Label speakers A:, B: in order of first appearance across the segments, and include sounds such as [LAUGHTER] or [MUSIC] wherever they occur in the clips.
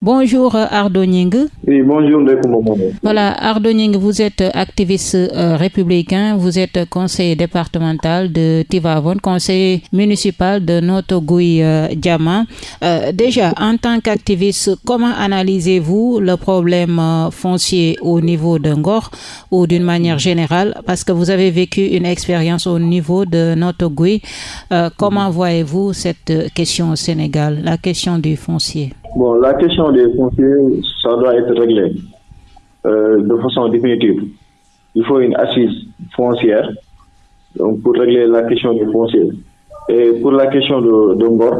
A: Bonjour Ardo Nying.
B: Oui, bonjour
A: Voilà, Ardo Nying, vous êtes activiste euh, républicain, vous êtes conseiller départemental de Tivavon, conseiller municipal de Notogui euh, Diama. Euh, déjà, en tant qu'activiste, comment analysez-vous le problème euh, foncier au niveau de Ngor ou d'une manière générale? Parce que vous avez vécu une expérience au niveau de Notogui. Euh, comment voyez-vous cette question au Sénégal, la question du foncier?
B: Bon, la question des fonciers, ça doit être réglé euh, de façon définitive. Il faut une assise foncière donc pour régler la question des fonciers. Et pour la question de, de Ngor,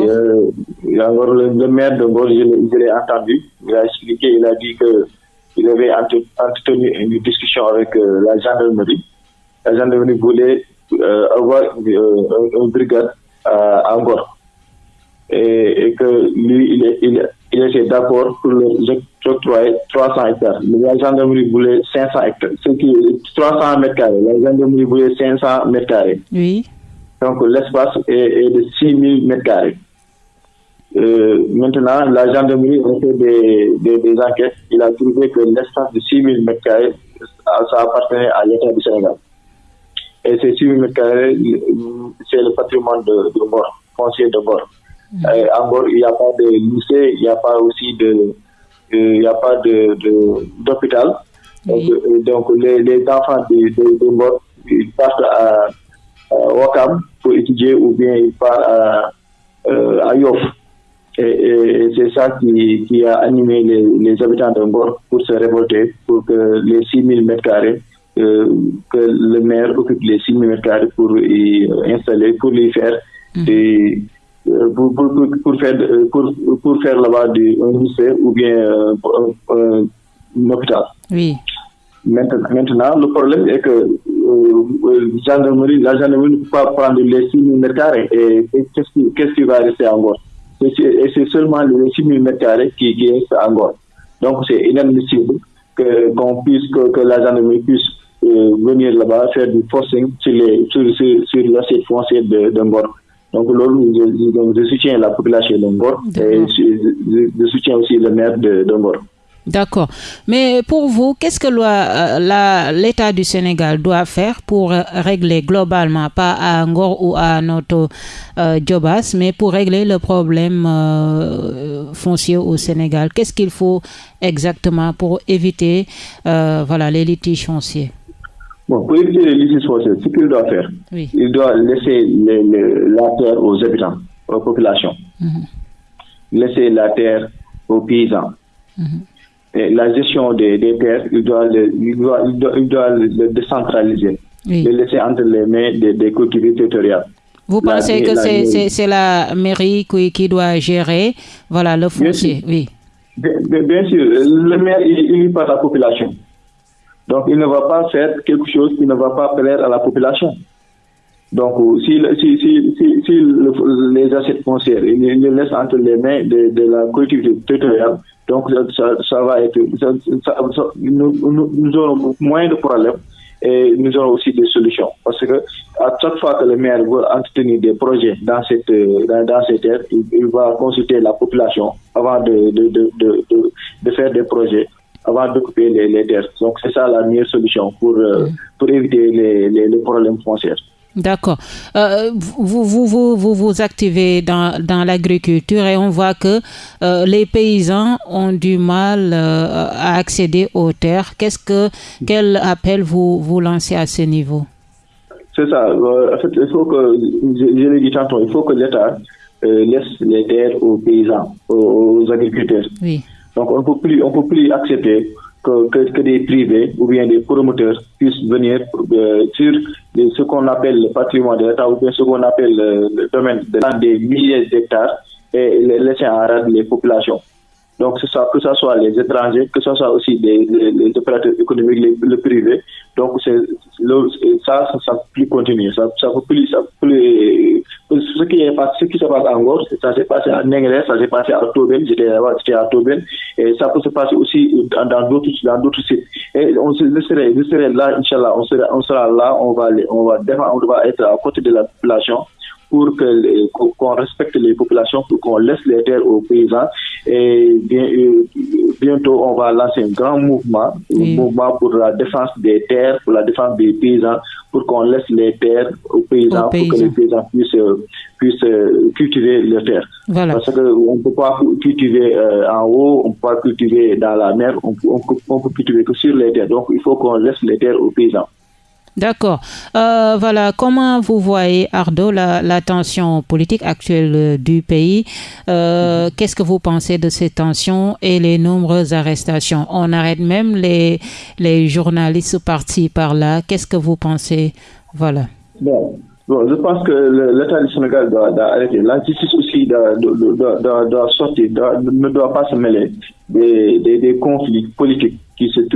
A: oui,
B: euh, le, le maire de Ngor, je, l'ai- je l'ai entendu, il a expliqué, il a dit que il avait entre- entretenu une discussion avec euh, la gendarmerie. La gendarmerie voulait euh, avoir un- une brigade à, à Ngor. Et, et que lui, il, est- il, il était d'accord pour le octroyer 300 hectares. Mais la gendarmerie voulait 500 hectares, ce qui est 300 mètres carrés. La gendarmerie voulait 500 mètres carrés.
A: Oui,
B: Donc l'espace est, est de 6000 mètres carrés. Euh, maintenant, la gendarmerie a fait des, des, des enquêtes. Il a trouvé que l'espace de 6000 mètres carrés, ça appartenait à l'État du Sénégal. Et ces 6000 mètres carrés, c'est le patrimoine de, de Ngor, foncier de Ngor. Euh, en Ngor, il n'y a pas de lycée, il n'y a pas aussi de, euh, il n'y a pas de, de- d'hôpital. Donc, euh, donc les, les enfants de, de, Ngor, ils partent à, à Wakam pour étudier ou bien ils partent à, euh, à Yoff. Et, et- et c'est ça qui, qui a animé les, les habitants de Ngor pour se révolter, pour que les 6000 mètres carrés, euh, que le maire occupe les 6000 mètres carrés pour y euh, installer, pour y faire des, euh, pour, pour, pour, pour faire, pour, pour faire là-bas un lycée ou bien euh, un, hôpital.
A: oui.
B: Maintenant, maintenant, le problème est que euh, euh, gendarmerie, la gendarmerie ne peut pas prendre les 6 000 mètres carrés. Et, et qu'est-ce qui, qu'est-ce qui va rester Et c'est et c'est seulement les 6 000 mètres carrés qui, qui restent encore. Donc, c'est inadmissible que, qu'on puisse, que, que la gendarmerie puisse euh, venir là-bas faire du forcing sur, les, sur, sur, sur l'assiette foncière de, de Ngor. Donc, je, je- donc, je soutiens la population de et je, soutiens aussi le maire de.
A: D'accord. Mais pour vous, qu'est-ce que euh, l'État du Sénégal doit faire pour euh, régler globalement, pas à Ngor ou à notre euh, Djobas, mais pour régler le problème euh, foncier au Sénégal? Qu'est-ce qu'il faut exactement pour éviter euh, voilà, les litiges fonciers?
B: Bon, pour éviter les litiges fonciers, ce qu'il doit faire,
A: Oui.
B: il doit laisser les- les- la terre aux habitants, aux populations.
A: Mhm.
B: Laisser la terre aux paysans.
A: Mhm.
B: Et la gestion des, des terres, il doit, le, il doit, il doit, il doit le décentraliser.
A: Oui.
B: Le laisser entre les mains des, des collectivités territoriales.
A: Vous
B: La-
A: pensez que c'est la mairie qui, qui doit gérer voilà, le foncier? Oui.
B: Bien, bien- bien sûr, le maire est élu par la population. Donc, il ne va pas faire quelque chose qui ne va pas plaire à la population. Donc, euh, si, si, si, si, le- les assiettes foncières, il il les laisse entre les mains de, de la collectivité territoriale, donc ça, ça, va être, nous, nous, nous aurons moins de problèmes et nous aurons aussi des solutions. Parce que à chaque fois que le maire veut entretenir des projets dans cette, dans, cette terre, il, va consulter la population avant de, de, de, de faire des projets avant d'occuper les, les terres. Donc c'est ça la meilleure solution pour, euh, pour éviter les, les, les problèmes fonciers.
A: D'accord. Euh, vous, vous, vous, vous vous activez dans, dans l'agriculture et on voit que euh, les paysans ont du mal euh, à accéder aux terres. Qu'est-ce que quel appel vous vous lancez à ce niveau?
B: C'est ça. En fait, il faut que, je, je l'ai dit tantôt, il faut que l'État laisse les terres aux paysans, aux, aux agriculteurs.
A: Oui.
B: Donc on ne peut plus, on peut plus accepter que, que, des privés ou bien des promoteurs puissent venir euh, sur ce qu'on appelle le patrimoine de l'État ou bien ce qu'on appelle le, le domaine de des milliers d'hectares et laisser en rade les populations. Donc que ce soit les étrangers, que ce soit aussi les, les opérateurs économiques, les- le privé. Donc le- ça, ça, peut plus continuer. Ça, ça peut plus, ça peut plus. Ce qui est passé, ce qui se passe en Gorge, ça s'est passé à Nengrès, ça s'est passé à Toben, j'étais à Toben, et ça peut se passer aussi dans d'autres dans d'autres sites. Et on se je serai, je serai là, Inch'Allah, on sera, on sera là, on va, aller- on va on va être à côté de la population pour qu'on respecte les populations, pour qu'on laisse les terres aux paysans. Et bien, euh, bientôt, on va lancer un grand mouvement, un mouvement pour la défense des terres, pour la défense des paysans, pour qu'on laisse les terres aux paysans, pour que les paysans puissent, puissent cultiver les terres. Voilà. Parce qu'on ne peut pas cultiver en haut, on ne peut pas cultiver dans la mer, on, on peut cultiver que sur les terres. Donc, il faut qu'on laisse les terres aux paysans.
A: D'accord. Euh, voilà, comment vous voyez, Ardo, la, tension politique actuelle euh, du pays? Euh, mhm. Qu'est-ce que vous pensez de ces tensions et les nombreuses arrestations? On arrête même les, les journalistes partis par là. Qu'est-ce que vous pensez? Voilà.
B: Bon. Je pense que l'État du Sénégal doit, arrêter. La justice aussi doit, doit, sortir, ne doit pas se mêler des, des conflits politiques qui, se, est,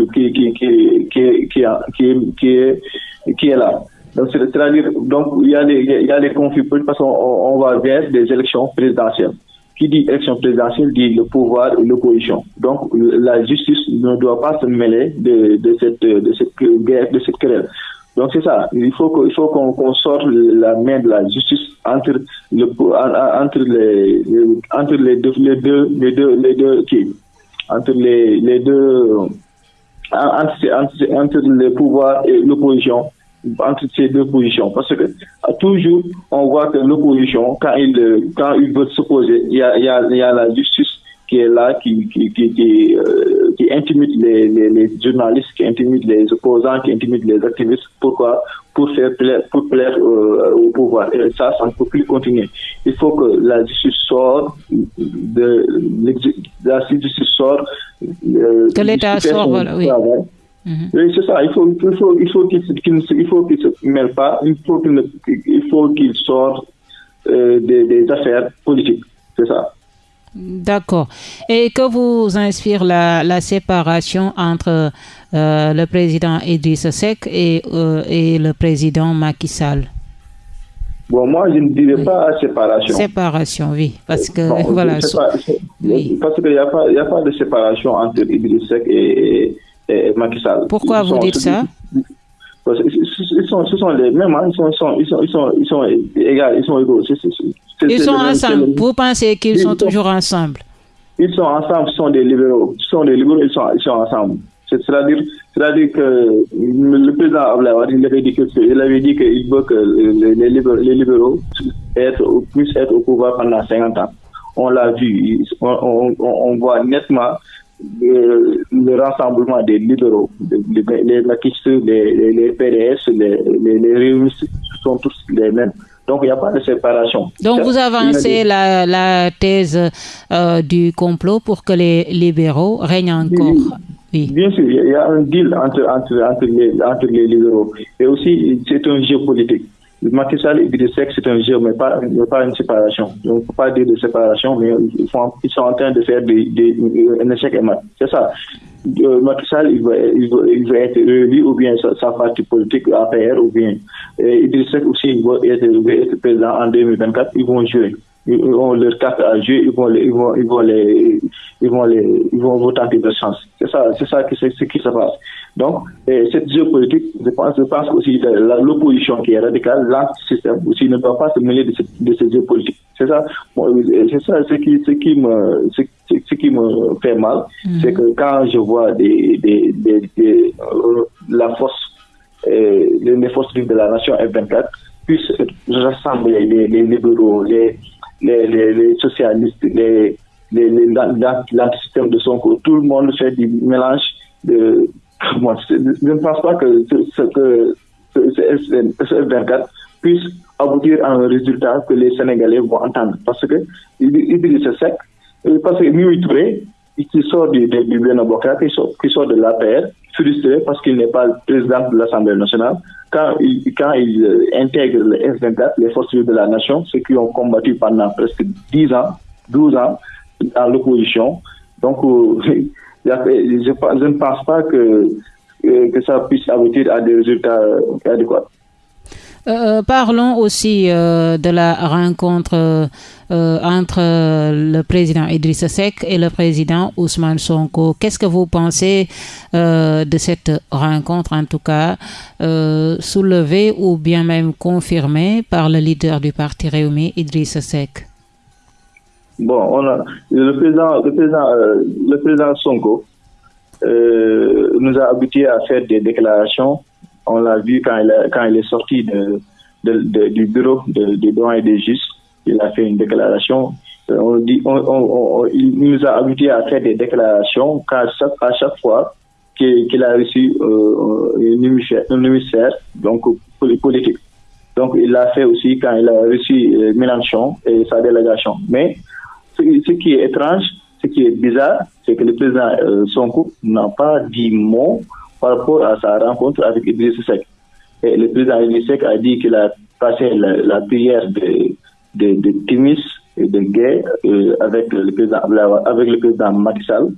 B: là. Donc, c'est-à-dire, donc, il y a des, il y a des conflits parce qu'on on va vers des élections présidentielles. Qui dit élection présidentielle dit le pouvoir et l'opposition. Donc, la justice ne doit pas se mêler de, de cette, de cette guerre, de cette querelle. Donc, c'est ça. Il faut qu'on qu'on sorte la main de la justice entre le, entre les, entre les deux, les deux, les deux, les deux, qui, entre les, les deux, entre, entre, le pouvoir et l'opposition, entre ces deux positions. Parce que toujours, on voit que l'opposition, quand il, quand il veut s'opposer, il il y a la justice qui est là, qui, qui, qui, qui, euh, qui intimide les, les, les, journalistes, qui intimide les opposants, qui intimide les activistes. Pourquoi? Pour faire plaire, pour plaire euh, au pouvoir. Et ça, ça ne peut plus continuer. Il faut que la justice sorte de, la justice sorte.
A: Euh, que l'État sorte, voilà, oui.
B: Mhm. Oui, c'est ça. Il faut, il faut, il faut qu'il il faut qu'il se mêle pas. Il faut qu'il, il faut qu'il sorte euh, des, des affaires politiques. C'est ça.
A: D'accord. Et que vous inspire la, la séparation entre euh, le président Idriss Seck et, euh, et le président Macky Sall?
B: Bon, moi, je ne dirais pas séparation.
A: Séparation, oui. Parce que, voilà.
B: oui. Parce qu'il n'y a, a, pas de séparation entre Idriss Seck et, et Macky Sall.
A: Pourquoi vous dites ça?
B: Ils sont, ce sont les mêmes, hein. ils, sont, ils, sont, ils, sont, ils, sont, ils sont égaux, ils sont égaux.
A: ils sont ensemble. Vous pensez qu'ils sont, toujours ensemble?
B: Ils sont ensemble, ils sont des libéraux. Ils sont des libéraux, ils sont, ils sont ensemble. C'est-à-dire, c'est-à-dire que le président Ablaïwad, il avait dit qu'il avait dit qu'il veut que les, libéraux, les libéraux être, puissent être au pouvoir pendant 50 ans. On l'a vu, on, on, on voit nettement le rassemblement des libéraux, les, les les, les, PDS, les, les, les sont tous les mêmes. Donc, il n'y a pas de séparation.
A: Donc, vous avancez la, la thèse euh, du complot pour que les libéraux règnent encore.
B: Oui. Bien sûr, il y a un deal entre, entre, entre, les, entre les libéraux. Et aussi, c'est un jeu politique. Macky Sall et Idriss c'est un jeu, mais pas, pas une séparation. On ne peut pas dire de séparation, mais ils, font, ils sont en train de faire des, des, un échec et mat. C'est ça. Euh, Macky Sall, il va, il, va, il va être élu, ou bien sa, partie politique APR, ou bien Seck aussi, il va être, il va être président en 2024, ils vont jouer ils ont leur carte à jouer, ils vont les, ils vont, ils vont les, ils vont les, ils vont vous tenter de chance. C'est ça, c'est ça qui, ce qui se passe. Donc, cette géopolitique, je pense, je pense aussi l'opposition qui est radicale, l'anti-système aussi ne doit pas se mêler de, cette, de ces géopolitiques. C'est ça, c'est ça ce qui, ce qui me, ce, ce qui me fait mal, mm-hmm. c'est que quand je vois des, des, des, euh, la force, euh, les forces de la nation F24 puissent rassembler les, les libéraux, les les, les, socialistes, les, les, l'antisystème de son cours. Tout le monde fait du mélange de. [LAUGHS] Je ne pense pas que ce, que ce, 24 puisse aboutir à un résultat que les Sénégalais vont entendre. Parce que il sec, parce que Touré, qui sort du, du, du qui sort, qui sort de frustré parce qu'il n'est pas le président de l'Assemblée nationale, quand il, quand il euh, intègre les F-24, les forces de la nation, ceux qui ont combattu pendant presque 10 ans, 12 ans dans l'opposition. Donc, euh, [LAUGHS] je, je, ne pense pas que, euh, que ça puisse aboutir à des résultats adéquats.
A: Euh, parlons aussi euh, de la rencontre euh, entre le président Idrissa Seck et le président Ousmane Sonko. Qu'est-ce que vous pensez de cette rencontre, en tout cas soulevée ou bien même confirmée par le leader du parti Rewmi, Idrissa Seck?
B: Bon, le président, le président, le président Sonko nous a habitués à faire des déclarations on l'a vu quand il, est sorti de, de, du bureau droits et des justes. Il a fait une déclaration. Euh, on dit, on, il nous a habitués à faire des déclarations à chaque, fois qu'il a reçu euh, un émissaire, donc politique. Donc, il l'a fait aussi quand il a reçu euh, Mélenchon et sa délégation. Mais ce, ce, qui est étrange, ce qui est bizarre, c'est que le président euh, Sonko n'a pas dit mot par rapport à sa rencontre avec Idriss Seck. Et le président Idriss Seck a dit qu'il a passé la, prière de, de, Timis et de Gay euh, avec, le président, avec le président Macky Sall.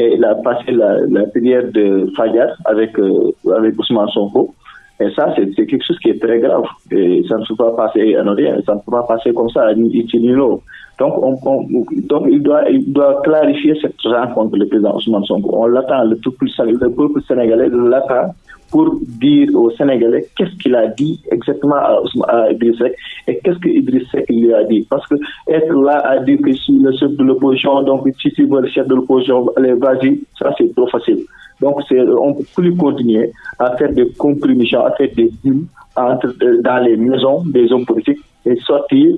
B: Et il a passé la, la prière de Fajar avec, euh, avec Ousmane Sonko. Et ça, c'est quelque chose qui est très grave. Et ça ne peut pas passer à rien, ça ne peut pas passer comme ça, ni l'autre. Donc, on, on, donc il, doit, il doit clarifier cette rencontre, le président Ousmane Sonko. On l'attend, le, le peuple sénégalais l'attend pour dire aux Sénégalais qu'est-ce qu'il a dit exactement à, à Idriss et qu'est-ce que Idriss Seck lui a dit. Parce que être là à dire que le chef de l'opposition, donc si tu veux le chef de l'opposition, allez, vas-y, ça c'est trop facile. Donc, on ne peut plus continuer à faire des compromissions, à faire des deals entre, euh, dans les maisons des hommes politiques et sortir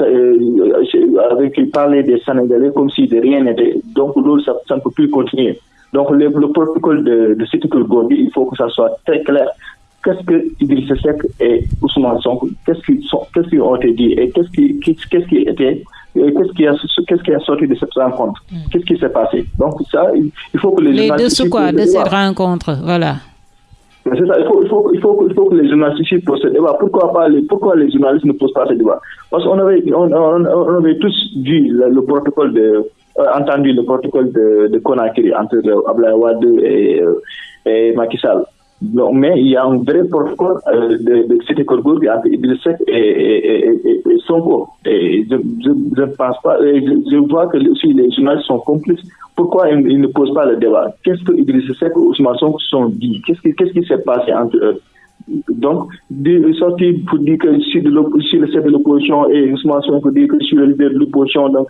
B: euh, avec parler des Sénégalais comme si de rien n'était. Donc, ça, ça ne peut plus continuer. Donc, le, le protocole de, de Cité Gourbi, il faut que ça soit très clair. Qu'est-ce que Idriss Seck et Ousmane Sonko, qu'est-ce qu'ils qu'est-ce qu'ils ont été dit et qu'est-ce qui, qu'est-ce qui était, qu'est-ce qui qui a sorti de cette rencontre, mm. qu'est-ce qui s'est passé? Donc ça, il faut que les,
A: les dessous quoi? de cette rencontre, voilà.
B: C'est ça, il faut, il, faut, il, faut, il faut que les journalistes posent ce débat. Pourquoi, pas les, pourquoi les journalistes ne posent pas ce débat? Parce qu'on avait, on, on, on, avait tous vu le, le protocole de, euh, entendu le protocole de, de Conakry entre Ablaye Wade et, euh, et Macky Sall. Mais il y a un vrai protocole euh, de, de Cité Corbourg entre Idriss Seck et, et, et, et, Sonko. Et je ne pense pas, je, je, vois que aussi les journalistes sont complices. Pourquoi ils, ne posent pas le débat? Qu'est-ce que Idriss Seck et Ousmane Sonko sont dit? Qu'est-ce qui, qui s'est passé entre eux? Donc, de sortir pour dire que je suis, de le chef de l'opposition et Ousmane Sonko dire que je suis le leader de l'opposition. Donc,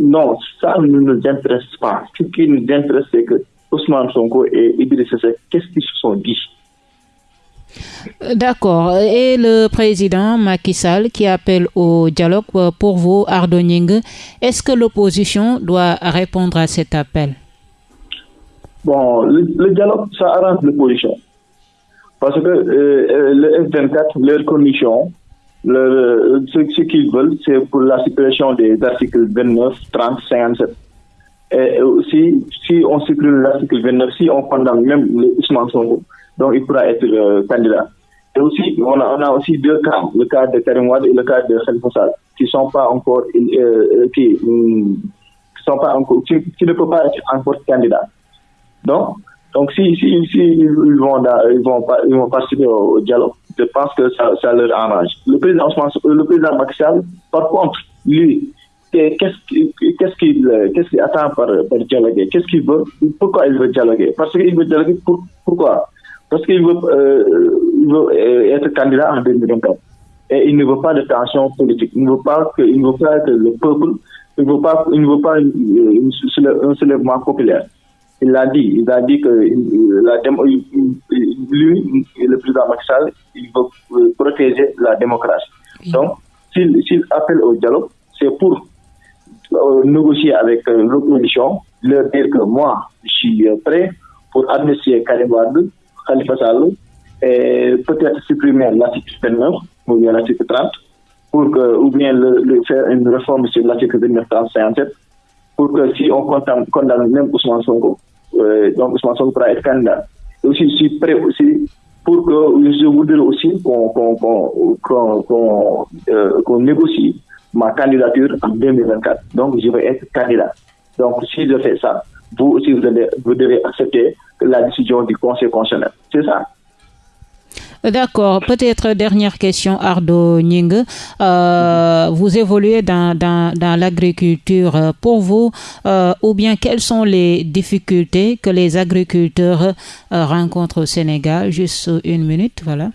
B: non, ça ne nous intéresse pas. Ce qui nous intéresse, c'est que Ousmane Sonko et Seck, qu'est-ce qu'ils se sont dit?
A: D'accord. Et le président Macky Sall qui appelle au dialogue pour vous, Ardoning, est-ce que l'opposition doit répondre à cet appel?
B: Bon, le, le dialogue, ça arrange l'opposition. Parce que euh, le F24, leurs conditions, leur, ce, ce qu'ils veulent, c'est pour la suppression des articles 29, 30, 57. Et aussi, si on supprime l'article 29, si on condamne même Ousmane Sonko, donc il pourra être euh, candidat. Et aussi, on a, aussi deux cas, le cas de Karim Wade et le cas de Khalifa Sall, qui sont pas encore, euh, euh qui, pas encore, ne peuvent pas être encore candidats. Donc, donc si, ils vont, ils vont, ils vont participer au, dialogue, je pense que ça, leur arrange. Le président, le président par contre, lui, qu'est-ce qu'il qu'est-ce qu'est-ce qu'il attend par, par dialoguer? Qu'est-ce qu'il veut? Pourquoi il veut dialoguer? Parce qu'il veut dialoguer pour, pourquoi? Parce qu'il veut, euh, veut euh, être candidat en 2024. Et il ne veut pas de tension politique. Il ne veut pas que, il ne veut pas que le peuple, il ne veut pas, il ne veut pas une, un soulèvement populaire. Il l'a dit. Il a dit que la lui, le président Sall, il veut euh, protéger la démocratie. Donc, s'il appelle au dialogue, c'est pour euh, négocier avec euh, l'opposition, leur dire que moi, je suis euh, prêt pour amnistier Karim Khalifa Sall, et peut-être supprimer l'article 29 ou bien l'article 30, pour que, ou bien faire une réforme sur l'article 29, 30, 57, pour que si on condamne, même Ousmane Sonko, euh, donc Ousmane Sonko pourra être candidat. Et aussi, je suis prêt aussi pour que je voudrais aussi qu'on qu qu qu négocie ma candidature en 2024. Donc, je vais être candidat. Donc, si je fais ça, vous aussi, vous devez, vous devez accepter la décision du Conseil constitutionnel. C'est ça.
A: D'accord. Peut-être dernière question, Ardo Ning. Euh, vous évoluez dans, dans, dans l'agriculture. Pour vous, euh, ou bien quelles sont les difficultés que les agriculteurs euh, rencontrent au Sénégal? Juste une minute, voilà.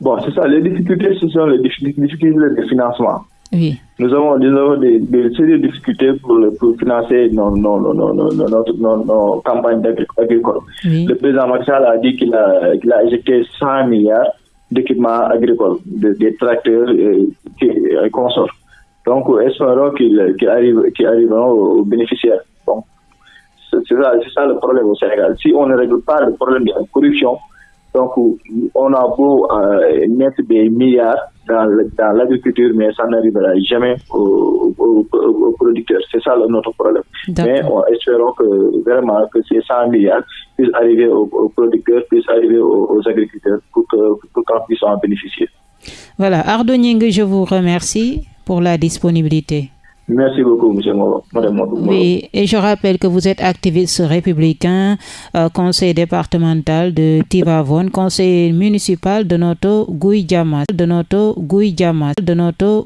B: Bon, c'est ça. Les difficultés, ce sont les difficultés de financement.
A: Oui.
B: Nous avons, nous avons des, des sérieuses difficultés pour, pour financer nos, nos, nos, nos, campagnes agricoles.
A: Oui.
B: Le président Marshall a dit qu'il a, qu a éjecté 100 milliards d'équipements agricoles, de, des tracteurs et, et consorts. Donc, espérons qu'ils qu arrive, qu arriveront aux bénéficiaires. Donc, c'est ça, ça le problème au Sénégal. Si on ne règle pas le problème de la corruption, donc on a beau euh, mettre des milliards dans, dans l'agriculture, mais ça n'arrivera jamais aux, aux, aux, producteurs. C'est ça notre problème. Mais on, espérons que vraiment que ces 100 milliards puissent arriver aux, producteurs, puissent arriver aux, agriculteurs pour qu'on pour qu puisse en bénéficier.
A: Voilà, Ardoning, je vous remercie pour la disponibilité.
B: Merci beaucoup, M. Moro.
A: Oui, et je rappelle que vous êtes activiste républicain, euh, conseil départemental de Tivavone, conseiller municipal de Noto Gouïdjama, de Noto de Noto